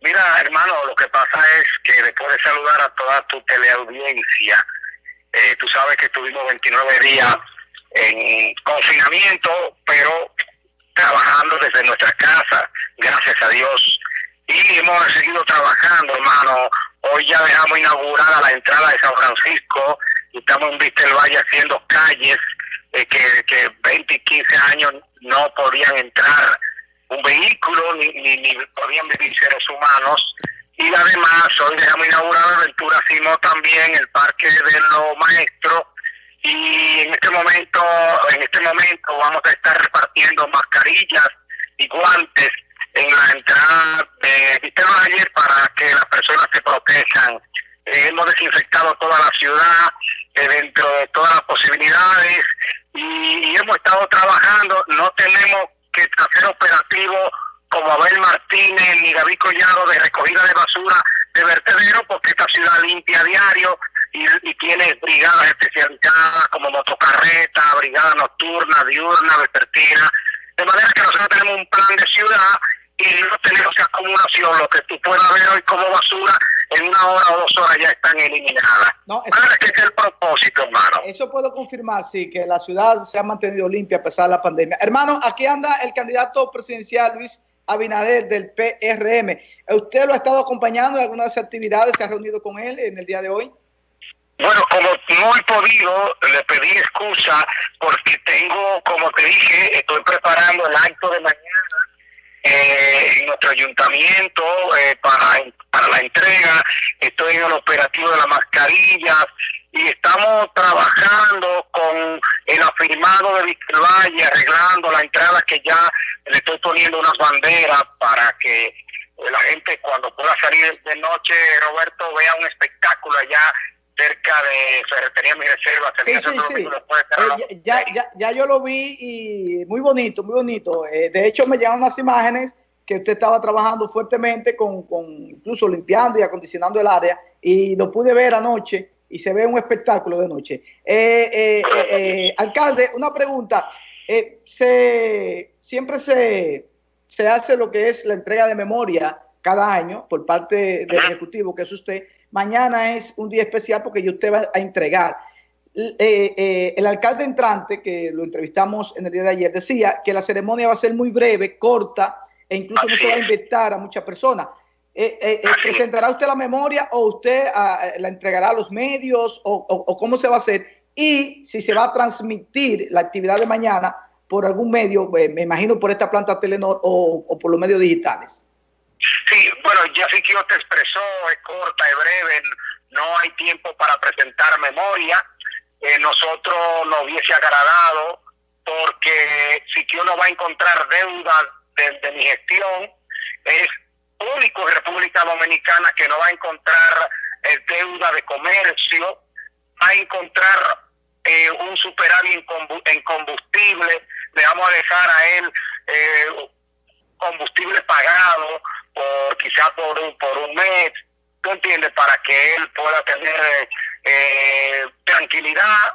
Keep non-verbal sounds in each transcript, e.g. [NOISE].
Mira, hermano, lo que pasa es que después de saludar a toda tu teleaudiencia, eh, tú sabes que estuvimos 29 días en confinamiento, pero trabajando desde nuestra casa, gracias a Dios. Y hemos seguido trabajando, hermano. Hoy ya dejamos inaugurada la entrada de San Francisco y estamos en Vista del Valle haciendo calles eh, que, que 20 y 15 años no podían entrar un vehículo ni, ni, ni podían vivir seres humanos. Y además, hoy dejamos inaugurada Aventura Simo también el Parque de los Maestros. Y en este momento, en este momento vamos a estar repartiendo mascarillas y guantes en la entrada de Vista Valle para que las personas se protejan. Eh, hemos desinfectado toda la ciudad eh, dentro de todas las posibilidades y, y hemos estado trabajando. No tenemos que hacer operativos como Abel Martínez ni David Collado de recogida de basura de vertedero porque esta ciudad limpia a diario y, y tiene brigadas especializadas como motocarreta, brigada nocturna, diurna, vespertina. De manera que nosotros tenemos un plan de ciudad y no tenemos acumulación, lo que tú puedas ver hoy como basura, en una hora o dos horas ya están eliminadas. No, Para eso, que es el propósito, hermano. eso puedo confirmar, sí, que la ciudad se ha mantenido limpia a pesar de la pandemia. Hermano, aquí anda el candidato presidencial Luis Abinader del PRM. ¿Usted lo ha estado acompañando en algunas actividades? ¿Se ha reunido con él en el día de hoy? Bueno, como no he podido, le pedí excusa porque tengo, como te dije, estoy preparando el acto de mañana eh, en nuestro ayuntamiento eh, para, para la entrega, estoy en el operativo de las mascarillas y estamos trabajando con el afirmado de Valle, arreglando la entrada que ya le estoy poniendo unas banderas para que la gente cuando pueda salir de noche, Roberto, vea un espectáculo allá cerca de Ferretería Mi Reserva. Sí, sí, sí. Eh, ya, ya, ya yo lo vi y muy bonito, muy bonito. Eh, de hecho, me llegaron unas imágenes que usted estaba trabajando fuertemente con, con, incluso limpiando y acondicionando el área y lo pude ver anoche y se ve un espectáculo de noche. Eh, eh, alcalde, una pregunta. se, siempre se, se hace lo que es la entrega de memoria cada año por parte del Ejecutivo, que es usted mañana es un día especial porque usted va a entregar. Eh, eh, el alcalde entrante, que lo entrevistamos en el día de ayer, decía que la ceremonia va a ser muy breve, corta, e incluso Así no se va a invitar a muchas personas. Eh, ¿Presentará usted la memoria o usted a, la entregará a los medios o, o, o, cómo se va a hacer? Y si se va a transmitir la actividad de mañana por algún medio, me imagino por esta planta Telenor o, o por los medios digitales. Sí, bueno, que te expresó, es corta, es breve, no hay tiempo para presentar memoria. Eh, nosotros nos hubiese agradado porque si que uno va a encontrar deuda de, de, mi gestión, es único en República Dominicana que no va a encontrar eh, deuda de comercio, va a encontrar eh, un superávit en combustible, le vamos a dejar a él eh, combustible pagado, por quizá por un, por un mes, ¿tú entiendes? Para que él pueda tener eh, tranquilidad.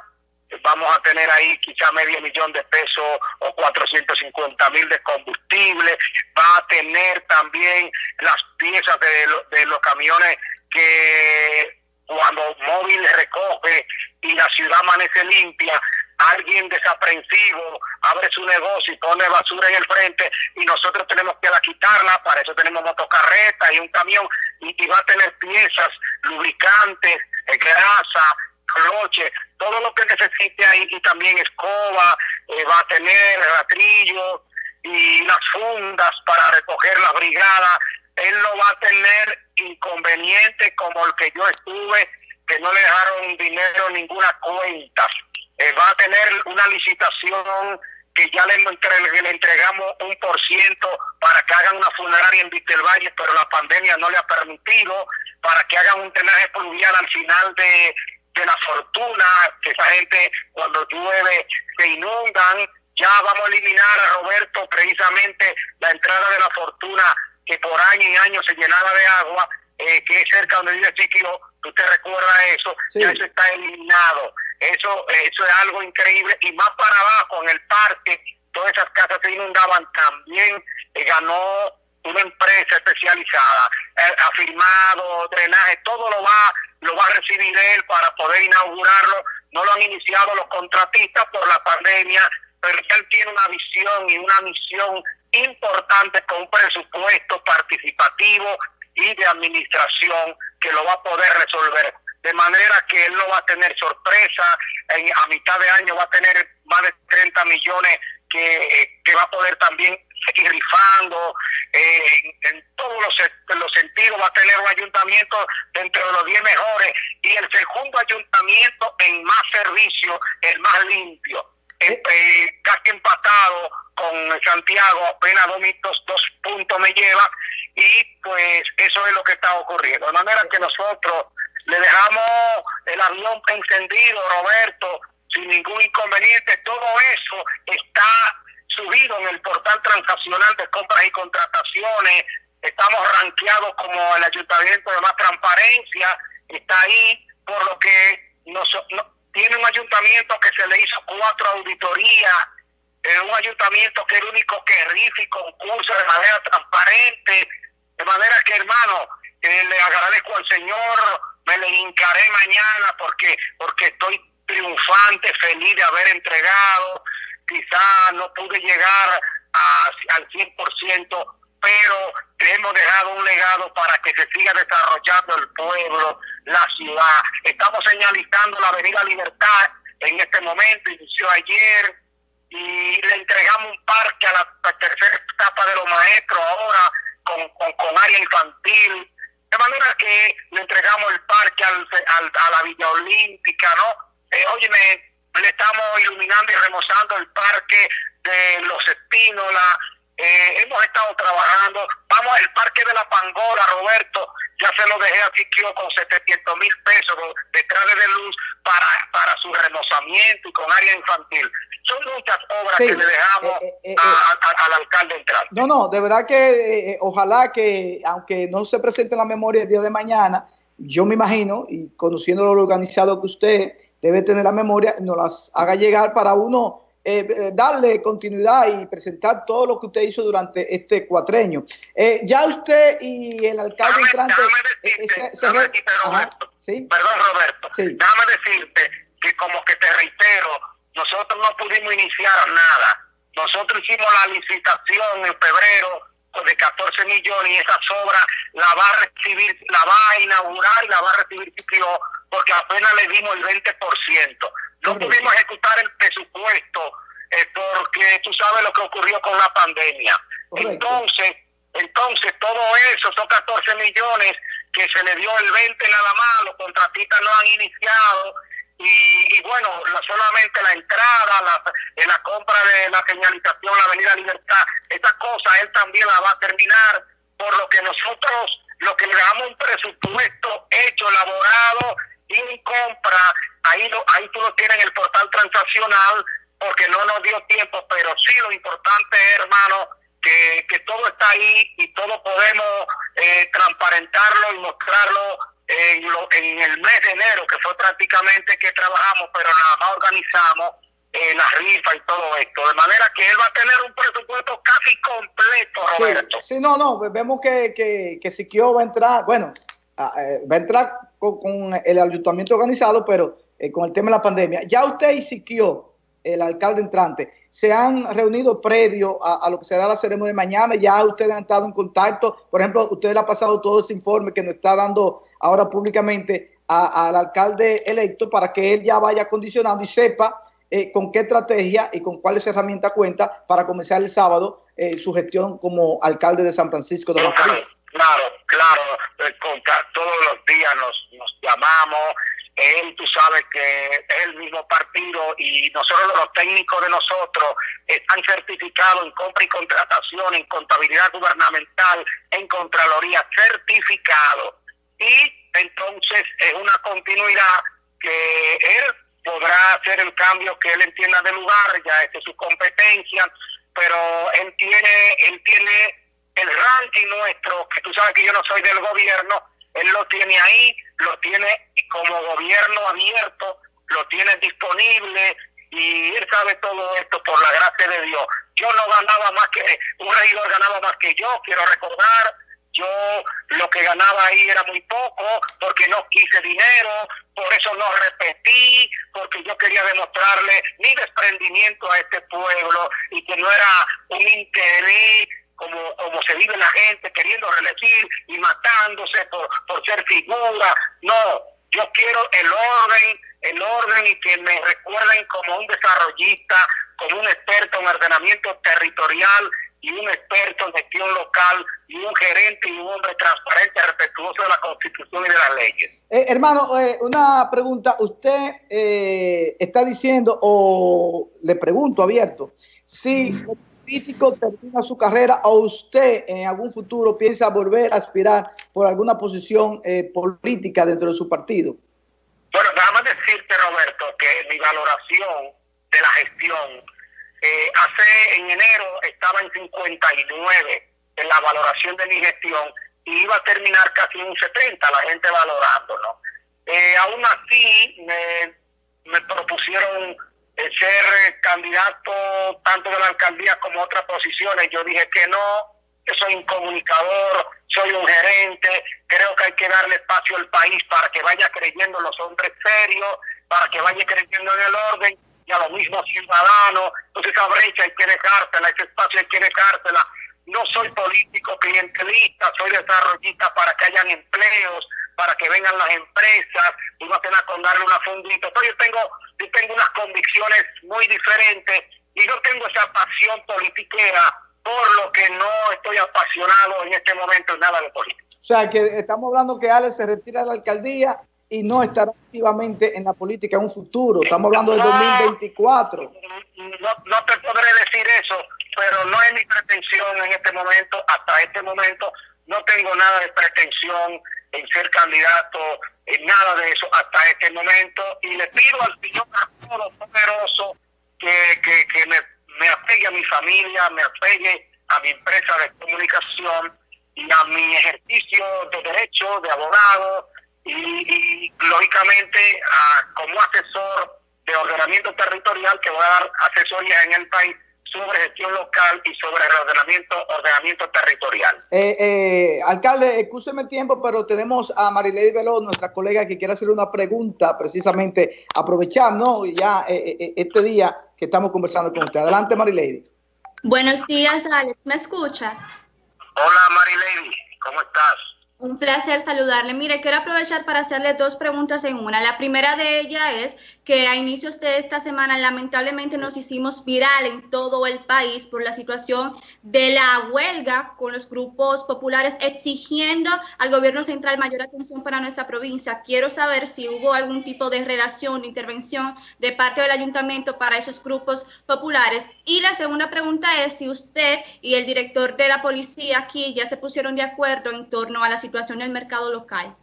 Vamos a tener ahí quizá medio millón de pesos o 450 mil de combustible. Va a tener también las piezas de, de los camiones que cuando móvil recoge y la ciudad amanece limpia, alguien desaprensivo abre su negocio y pone basura en el frente y nosotros tenemos que la quitarla, para eso tenemos motocarreta y un camión y, va a tener piezas, lubricantes, eh, grasa, cloche, todo lo que necesite ahí y también escoba, eh, va a tener ratrillo y las fundas para recoger la brigada, él no va a tener inconveniente como el que yo estuve, que no le dejaron dinero ninguna cuenta eh, va a tener una licitación que ya le, le, entregamos un por ciento para que hagan una funeraria en Valle, pero la pandemia no le ha permitido, para que hagan un drenaje pluvial al final de, de la fortuna, que esa gente cuando llueve se inundan. Ya vamos a eliminar a Roberto precisamente la entrada de la fortuna que por año y año se llenaba de agua, eh, que es cerca donde vive Chiquio, tú te recuerdas eso, sí. ya eso está eliminado. Eso, eso es algo increíble. Y más para abajo, en el parque, todas esas casas se inundaban. También eh, ganó una empresa especializada, eh, ha firmado drenaje, todo lo va, lo va a recibir él para poder inaugurarlo. No lo han iniciado los contratistas por la pandemia, pero él tiene una visión y una misión importante con un presupuesto participativo y de administración que lo va a poder resolver. De manera que él no va a tener sorpresa, en, a mitad de año va a tener más de 30 millones que, que va a poder también seguir rifando, eh, en, todos los, los, sentidos va a tener un ayuntamiento dentro de los 10 mejores y el segundo ayuntamiento en más servicio, el más limpio, eh, eh, casi empatado con Santiago, apenas dos, dos puntos me lleva y pues eso es lo que está ocurriendo. De manera que nosotros le dejamos el avión encendido, Roberto, sin ningún inconveniente, todo eso está subido en el portal transaccional de compras y contrataciones, estamos rankeados como el ayuntamiento de más transparencia, está ahí, por lo que nos, tiene un ayuntamiento que se le hizo cuatro auditorías, es un ayuntamiento que el único que rifa y concursa de manera transparente, de manera que hermano, eh, le agradezco al Señor, me le hincaré mañana porque, porque estoy triunfante, feliz de haber entregado. Quizá no pude llegar a, al 100%, pero hemos dejado un legado para que se siga desarrollando el pueblo, la ciudad. Estamos señalizando la Avenida Libertad en este momento, inició ayer y le entregamos un parque a la, tercera etapa de los maestros ahora con, con, área infantil. De manera que le entregamos el parque al, a la Villa Olímpica, ¿no? Eh, óyeme, le estamos iluminando y remozando el parque de los Espínola. Eh, hemos estado trabajando. Vamos al parque de la Pangola, Roberto. Ya se lo dejé a Siquio con 700 mil pesos detrás de luz para, para su remozamiento y con área infantil. Son muchas obras que le dejamos eh, eh, al alcalde entrar. No, no, de verdad que ojalá que, aunque no se presente en la memoria el día de mañana, yo me imagino, y conociendo lo organizado que usted debe tener la memoria, nos las haga llegar para uno eh, eh, darle continuidad y presentar todo lo que usted hizo durante este cuatreño. Eh, ya usted y el alcalde entrante... Roberto, Perdón, Roberto. Déjame decirte que como que te reitero, nosotros no pudimos iniciar nada. Nosotros hicimos la licitación en febrero de 14 millones y esa sobra la va a recibir, la va a inaugurar y la va a recibir porque apenas le dimos el 20%. No pudimos ejecutar el presupuesto eh, porque tú sabes lo que ocurrió con la pandemia. Entonces, entonces todo eso, son 14 millones que se le dio el 20 nada más, los contratistas no han iniciado y, bueno, solamente la entrada, la, eh, la compra de la señalización, la Avenida Libertad, esa cosa él también la va a terminar, por lo que nosotros, lo que le damos un presupuesto hecho, elaborado y compra, ahí, lo, ahí tú lo tienes en el portal transaccional, porque no nos dio tiempo, pero sí lo importante es, hermano, que, que todo está ahí y todo podemos eh, transparentarlo y mostrarlo en, lo, en el mes de enero, que fue prácticamente que trabajamos, pero nada más organizamos eh, la rifa y todo esto. De manera que él va a tener un presupuesto casi completo, Roberto. Sí, no, no, vemos que, que, que Siquio va a entrar, bueno, eh, va a entrar con, el ayuntamiento organizado, pero eh, con el tema de la pandemia. Ya usted y Siquio, el alcalde entrante, se han reunido previo a, lo que será la ceremonia de mañana, ya ustedes han estado en contacto, por ejemplo, usted le ha pasado todo ese informe que nos está dando ahora públicamente al alcalde electo para que él ya vaya condicionando y sepa eh, con qué estrategia y con cuáles herramientas cuenta para comenzar el sábado eh, su gestión como alcalde de San Francisco de Macorís. Claro, claro, eh, todos los días nos, nos llamamos, él, tú sabes que es el mismo partido y nosotros los técnicos de nosotros están certificados en compra y contratación, en contabilidad gubernamental, en contraloría, certificado y entonces es una continuidad que él podrá hacer el cambio que él entienda de lugar, ya es su competencia, pero él tiene, él tiene el ranking nuestro, que tú sabes que yo no soy del gobierno, él lo tiene ahí, lo tiene como gobierno abierto, lo tiene disponible y él sabe todo esto por la gracia de Dios. Yo no ganaba más que, un regidor ganaba más que yo, quiero recordar, yo lo que ganaba ahí era muy poco porque no quise dinero, por eso no repetí, porque yo quería demostrarle mi desprendimiento a este pueblo y que no era un interés como, como se vive la gente queriendo reelegir y matándose por, por ser figura. No, yo quiero el orden, el orden y que me recuerden como un desarrollista, como un experto en ordenamiento territorial y un experto en gestión local y un gerente y un hombre transparente, respetuoso de la Constitución y de las leyes. Eh, hermano, eh, una pregunta. Usted eh, está diciendo, o le pregunto abierto, si el político termina su carrera o usted en algún futuro piensa volver a aspirar por alguna posición política dentro de su partido. Bueno, déjame decirte, Roberto, que mi valoración de la gestión eh, hace en enero estaba en 59 en la valoración de mi gestión y iba a terminar casi en un 70 la gente valorando, Eh, aún así me, me propusieron eh, ser candidato tanto de la alcaldía como otras posiciones. Yo dije que no, que soy un comunicador, soy un gerente, creo que hay que darle espacio al país para que vaya creyendo los hombres serios, para que vaya creyendo en el orden y a los mismos ciudadanos. Entonces esa brecha hay que dejársela, ese espacio hay que dejársela. No soy político clientelista, soy desarrollista para que hayan empleos, para que vengan las empresas, y no tenga con darle una fundita. Entonces yo tengo, yo tengo unas convicciones muy diferentes y no tengo esa pasión politiquera, por lo que no estoy apasionado en este momento en nada de política. O sea, que estamos hablando que Alex se retira de la alcaldía y no estará activamente en la política en un futuro. Estamos hablando del 2024. No, te podré decir eso, pero no es mi pretensión en este momento, hasta este momento, no tengo nada de pretensión en ser candidato, en nada de eso hasta este momento. Y le pido al Señor poderoso que, que, que me, me apegue a mi familia, me apegue a mi empresa de comunicación y a mi ejercicio de derecho, de abogado, y, lógicamente como asesor de ordenamiento territorial que va a dar asesorías en el país sobre gestión local y sobre ordenamiento, ordenamiento territorial. Eh, eh, alcalde, escúcheme el tiempo, pero tenemos a Marilady Veloz, nuestra colega, que quiere hacer una pregunta, precisamente aprovechar, ¿no? Ya eh, este día que estamos conversando con usted. Adelante, Marilady. Buenos días, Alex. ¿Me escucha? Hola, Marilady. ¿Cómo estás? Un placer saludarle. Mire, quiero aprovechar para hacerle dos preguntas en una. La primera de ellas es que a inicios de esta semana lamentablemente nos hicimos viral en todo el país por la situación de la huelga con los grupos populares exigiendo al gobierno central mayor atención para nuestra provincia. Quiero saber si hubo algún tipo de relación, de intervención de parte del ayuntamiento para esos grupos populares. Y la segunda pregunta es si usted y el director de la policía aquí ya se pusieron de acuerdo en torno a la situación situación del mercado local?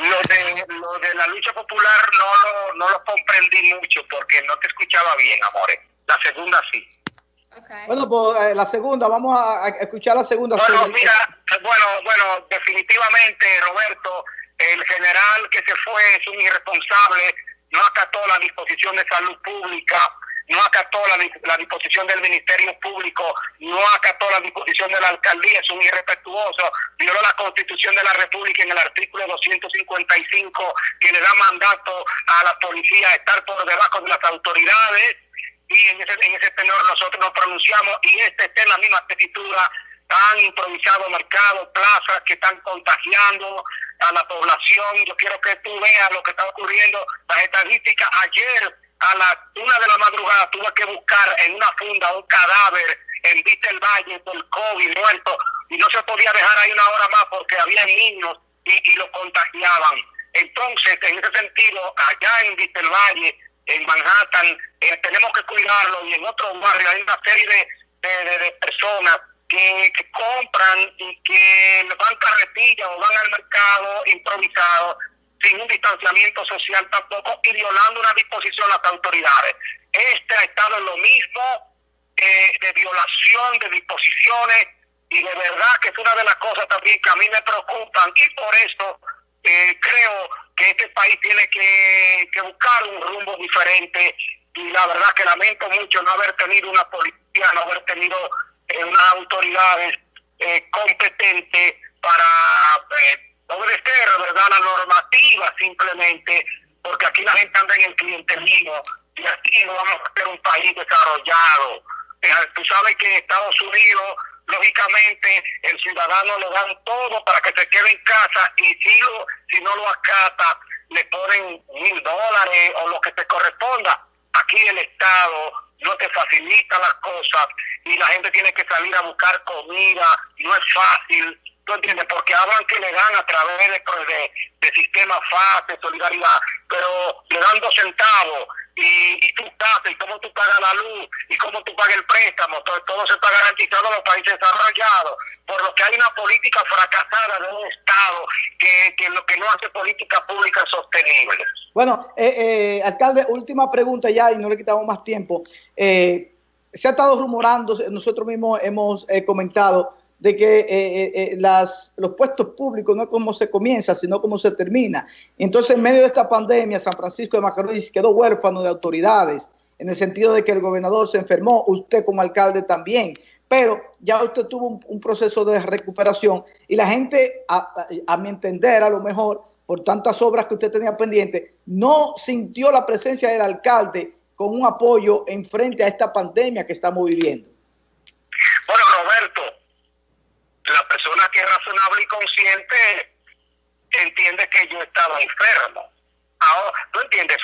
Lo de, lo de la lucha popular no lo, no lo comprendí mucho porque no te escuchaba bien, amores. La segunda sí. Bueno, pues eh, la segunda, vamos a, escuchar la segunda. Bueno, mira, bueno, bueno, definitivamente, Roberto, el general que se fue es un irresponsable, no acató la disposición de salud pública, no acató la, disposición del Ministerio Público, no acató la disposición de la alcaldía, es un irrespetuoso, violó la Constitución de la República en el artículo 255 que le da mandato a la policía a estar por debajo de las autoridades y en ese, en ese tenor nosotros nos pronunciamos y este está en la misma tesitura han improvisado mercados, plazas que están contagiando a la población. Yo quiero que tú veas lo que está ocurriendo. Las estadísticas ayer a la una de la madrugada tuve que buscar en una funda un cadáver en Vista el Valle del COVID muerto y no se podía dejar ahí una hora más porque había niños y, lo contagiaban. Entonces, en ese sentido, allá en Vista el Valle, en Manhattan, eh, tenemos que cuidarlo y en otros barrios hay una serie de, de, personas que, que, compran y que van carretillas o van al mercado improvisado sin un distanciamiento social tampoco y violando una disposición de las autoridades. Este ha estado en lo mismo eh, de violación de disposiciones y de verdad que es una de las cosas también que a mí me preocupan y por eso eh, creo que este país tiene que, buscar un rumbo diferente y la verdad que lamento mucho no haber tenido una policía, no haber tenido eh, unas autoridades eh, competentes para eh, obedecer ¿verdad? la normativa simplemente, porque aquí la gente anda en el clientelismo y así no vamos a ser un país desarrollado. Eh, tú sabes que Estados Unidos lógicamente el ciudadano le dan todo para que se quede en casa y si, lo, si no lo acata, le ponen mil dólares o lo que te corresponda. Aquí el Estado no te facilita las cosas y la gente tiene que salir a buscar comida, no es fácil, ¿tú entiendes? Porque hablan que le dan a través de, de, de sistema de solidaridad, pero le dan dos centavos y, y casa y cómo tú pagas la luz y cómo tú pagas el préstamo, todo, todo se está garantizado en los países desarrollados, por lo que hay una política fracasada de un Estado que, que lo que no hace política pública sostenible. Bueno, eh, eh, alcalde, última pregunta ya y no le quitamos más tiempo. Eh, se ha estado rumorando, nosotros mismos hemos comentado de que eh, eh, eh, los puestos públicos no es como se comienza, sino como se termina. Entonces, en medio de esta pandemia, San Francisco de Macorís quedó huérfano de autoridades, en el sentido de que el gobernador se enfermó, usted como alcalde también, pero ya usted tuvo un, proceso de recuperación y la gente, a, a, mi entender, a lo mejor, por tantas obras que usted tenía pendiente, no sintió la presencia del alcalde con un apoyo en frente a esta pandemia que estamos viviendo. Bueno, Roberto, la persona que es razonable y consciente entiende que yo estaba enfermo. Ahora, ¿tú entiendes?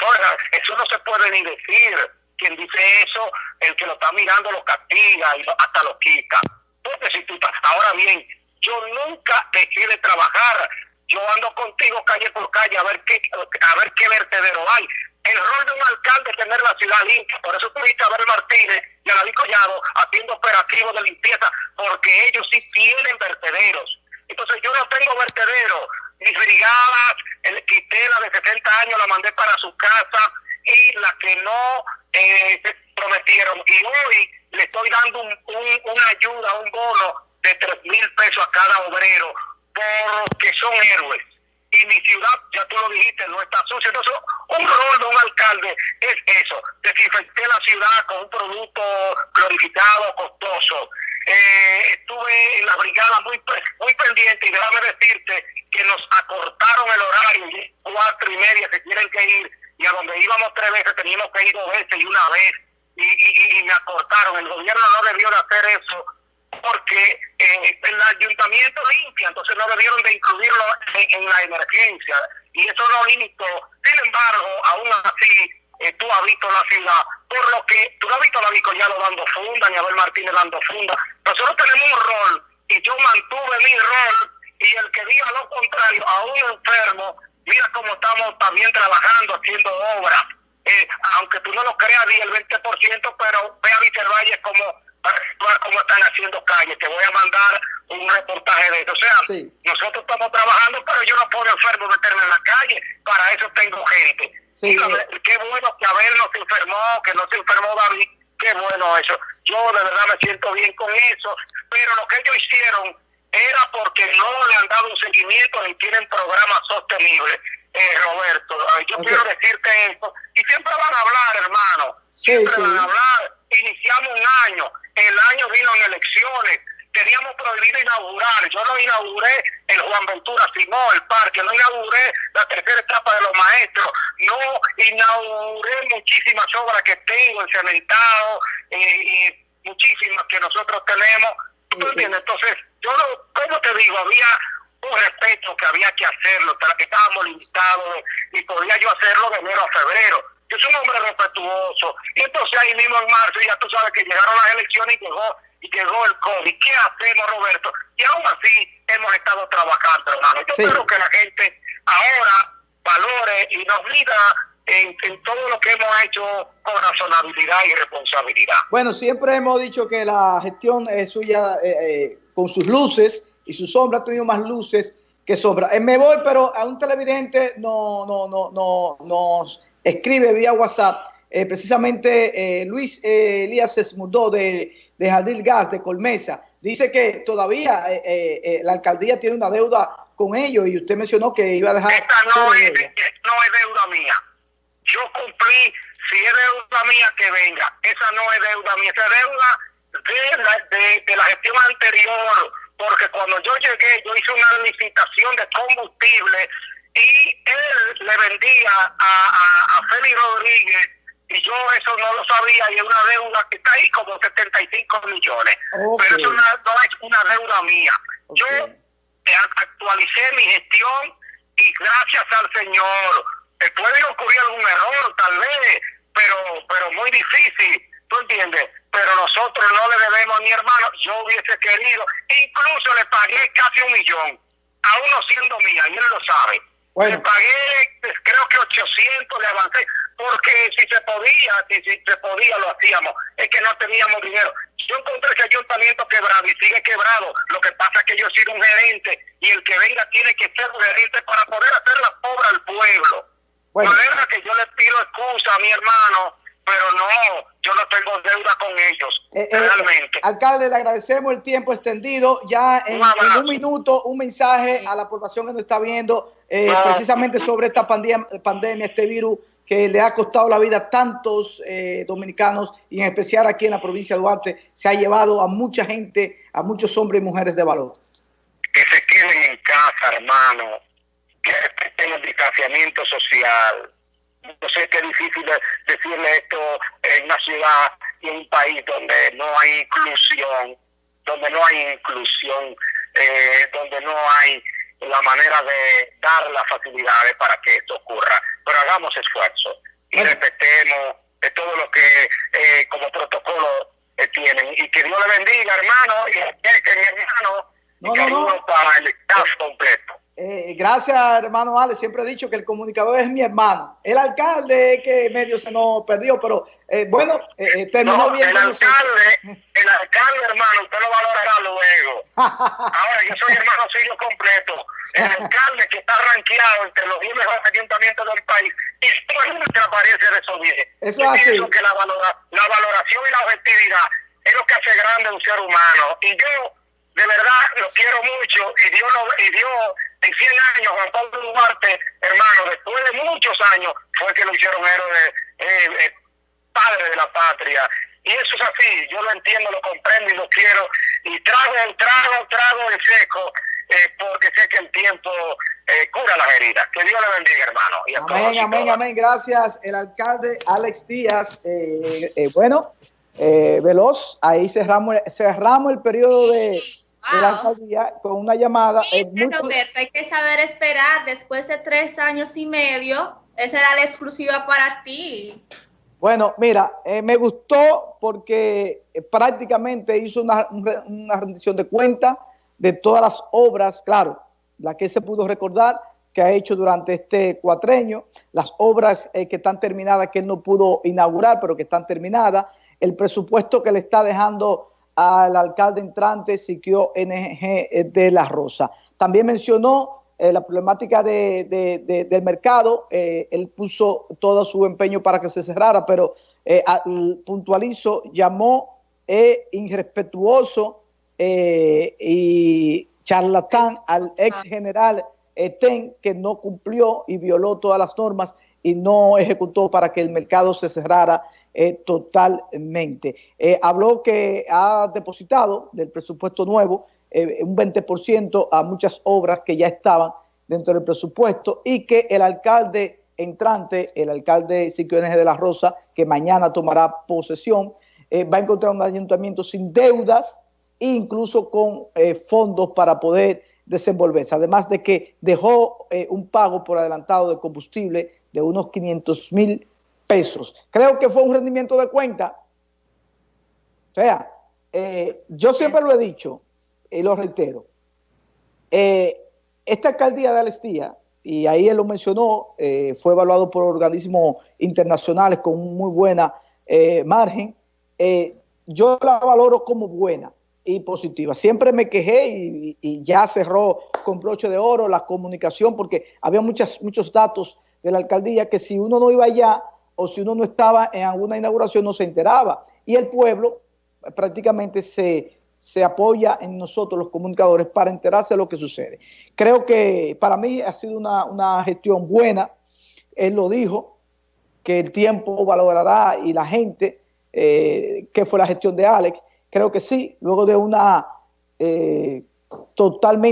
Eso no se puede ni decir. Quien dice eso, el que lo está mirando lo castiga y hasta lo quita. Entonces, si tú ahora bien, yo nunca dejé de trabajar. Yo ando contigo calle por calle a ver qué, a ver qué vertedero hay el rol de un alcalde es tener la ciudad limpia. Por eso tuviste a Abel Martínez y a David Collado haciendo operativos de limpieza, porque ellos sí tienen vertederos. Entonces yo no tengo vertederos. Mis brigadas, el, quité la de 60 años, la mandé para su casa y la que no eh, prometieron. Y hoy le estoy dando un, una ayuda, un bono de 3 mil pesos a cada obrero, porque son héroes y mi ciudad, ya tú lo dijiste, no está sucia. Entonces, un rol de un alcalde es eso, desinfecté la ciudad con un producto glorificado, costoso. Eh, estuve en la brigada muy, muy pendiente y déjame decirte que nos acortaron el horario, cuatro y media se tienen que ir, y a donde íbamos tres veces teníamos que ir dos veces y una vez, y, y, y me acortaron. El gobierno no debió de hacer eso porque eh, el ayuntamiento limpia, entonces no debieron de incluirlo en, la emergencia y eso no limitó. Sin embargo, aún así, eh, tú has visto la ciudad, por lo que tú has visto a la Collado dando funda, ni Abel Martínez dando funda. Nosotros tenemos un rol y yo mantuve mi rol y el que diga lo contrario, a un enfermo, mira cómo estamos también trabajando, haciendo obras. Eh, aunque tú no lo creas, di el 20%, pero ve a Valle como cómo están haciendo calles. Te voy a mandar un reportaje de eso. O sea, nosotros estamos trabajando, pero yo no puedo enfermo meterme en la calle. Para eso tengo gente. Sí, qué bueno que Abel no se enfermó, que no se enfermó David. Qué bueno eso. Yo de verdad me siento bien con eso. Pero lo que ellos hicieron era porque no le han dado un seguimiento ni tienen programas sostenibles. Eh, Roberto, yo quiero decirte eso. Y siempre van a hablar, hermano. Siempre van a hablar. Iniciamos un año el año vino en elecciones, teníamos prohibido inaugurar, yo no inauguré el Juan Ventura Simón, el parque, no inauguré la tercera etapa de los maestros, no inauguré muchísimas obras que tengo en cementado eh, y muchísimas que nosotros tenemos, Entonces, yo no, como te digo, había un respeto que había que hacerlo, que estábamos limitados y podía yo hacerlo de enero a febrero yo soy un hombre respetuoso. Y entonces ahí mismo en marzo ya tú sabes que llegaron las elecciones y llegó, y llegó el COVID. ¿Qué hacemos, Roberto? Y aún así hemos estado trabajando, hermano. Yo espero que la gente ahora valore y nos en, en, todo lo que hemos hecho con razonabilidad y responsabilidad. Bueno, siempre hemos dicho que la gestión es suya eh, eh, con sus luces y su sombra ha tenido más luces que sombra. Eh, me voy, pero a un televidente no, no, no, no, nos escribe vía WhatsApp. Eh, precisamente eh, Luis eh, Elías Esmudó de, de Jardín Gas de Colmesa. dice que todavía la alcaldía tiene una deuda con ellos y usted mencionó que iba a dejar... Esta no, es, no es deuda mía. Yo cumplí, si es deuda mía, que venga. Esa no es deuda mía, esa deuda de la, de, la gestión anterior, porque cuando yo llegué, yo hice una licitación de combustible y él le vendía a, a, a Félix Rodríguez y yo eso no lo sabía y es una deuda que está ahí como 75 millones. Pero eso no, es una deuda mía. Yo actualicé mi gestión y gracias al Señor eh, puede ocurrir algún error tal vez, pero pero muy difícil, ¿tú entiendes? Pero nosotros no le debemos a mi hermano, yo hubiese querido, incluso le pagué casi un millón, a uno siendo mía, y él lo sabe. Le pagué, creo que 800 le avancé, porque si se podía, si, si, se podía, lo hacíamos. Es que no teníamos dinero. Yo encontré ese ayuntamiento quebrado y sigue quebrado. Lo que pasa es que yo soy un gerente y el que venga tiene que ser un gerente para poder hacer la obra al pueblo. Bueno. No que yo le pido excusa a mi hermano, pero no, yo no tengo deuda con ellos, eh, eh, realmente. alcalde, le agradecemos el tiempo extendido. Ya en un, minuto, un mensaje a la población que nos está viendo eh, precisamente sobre esta pandemia, pandemia, este virus que le ha costado la vida a tantos dominicanos y en especial aquí en la provincia de Duarte, se ha llevado a mucha gente, a muchos hombres y mujeres de valor. Que se queden en casa, hermano, que respeten el distanciamiento social, no sé qué difícil decirle esto en una ciudad y en un país donde no hay inclusión, donde no hay inclusión, eh, donde no hay la manera de dar las facilidades para que esto ocurra. Pero hagamos esfuerzo y respetemos de todo lo que eh, como protocolo eh, tienen. Y que Dios le bendiga, hermano, y que mi hermano, no, y no, para el staff completo. Eh, gracias, hermano Ale. Siempre he dicho que el comunicador es mi hermano. El alcalde que medio se nos perdió, pero eh, bueno, eh, terminó bien. El alcalde, el alcalde, hermano, usted lo valorará luego. [LAUGHS] Ahora, yo soy hermano suyo completo. El alcalde que está rankeado entre los 10 mejores ayuntamientos del país y que aparece de esos 10. Eso es así. que la, la valoración y la objetividad es lo que hace grande un ser humano. Y yo de verdad lo quiero mucho y Dios, y Dios en 100 años, Juan Pablo Duarte, hermano, después de muchos años, fue que lo hicieron héroe, eh, eh, padre de la patria. Y eso es así, yo lo entiendo, lo comprendo y lo quiero. Y trago, trago, trago el seco, eh, porque sé que el tiempo eh, cura las heridas. Que Dios le bendiga, hermano. Y amén, amén, amén. Gracias, el alcalde Alex Díaz. Eh, bueno, veloz, ahí cerramos, cerramos el periodo de con una llamada. Roberto, hay que saber esperar. Después de tres años y medio, esa era la exclusiva para ti. Bueno, mira, eh, me gustó porque eh, prácticamente hizo una, rendición de cuenta de todas las obras, claro, la que se pudo recordar que ha hecho durante este cuatreño, las obras eh, que están terminadas, que él no pudo inaugurar, pero que están terminadas, el presupuesto que le está dejando al alcalde entrante Siquio NG de La Rosa. También mencionó eh, la problemática de, del mercado, eh, él puso todo su empeño para que se cerrara, pero eh, puntualizo, llamó irrespetuoso y charlatán al ex general Eten, que no cumplió y violó todas las normas y no ejecutó para que el mercado se cerrara eh, totalmente. Eh, habló que ha depositado del presupuesto nuevo eh, un 20% a muchas obras que ya estaban dentro del presupuesto y que el alcalde entrante, el alcalde Siquio de la Rosa, que mañana tomará posesión, va a encontrar un ayuntamiento sin deudas e incluso con fondos para poder desenvolverse. Además de que dejó un pago por adelantado de combustible de unos 500 mil pesos. Creo que fue un rendimiento de cuenta. O sea, eh, yo siempre lo he dicho y lo reitero. Eh, esta alcaldía de Alestía, y ahí él lo mencionó, eh, fue evaluado por organismos internacionales con muy buena margen. yo la valoro como buena y positiva. Siempre me quejé y, ya cerró con broche de oro la comunicación porque había muchas, muchos datos de la alcaldía que si uno no iba allá o si uno no estaba en alguna inauguración no se enteraba. Y el pueblo prácticamente se se apoya en nosotros los comunicadores para enterarse de lo que sucede. Creo que para mí ha sido una, gestión buena, él lo dijo, que el tiempo valorará y la gente, eh, que fue la gestión de Alex, creo que sí, luego de una eh, totalmente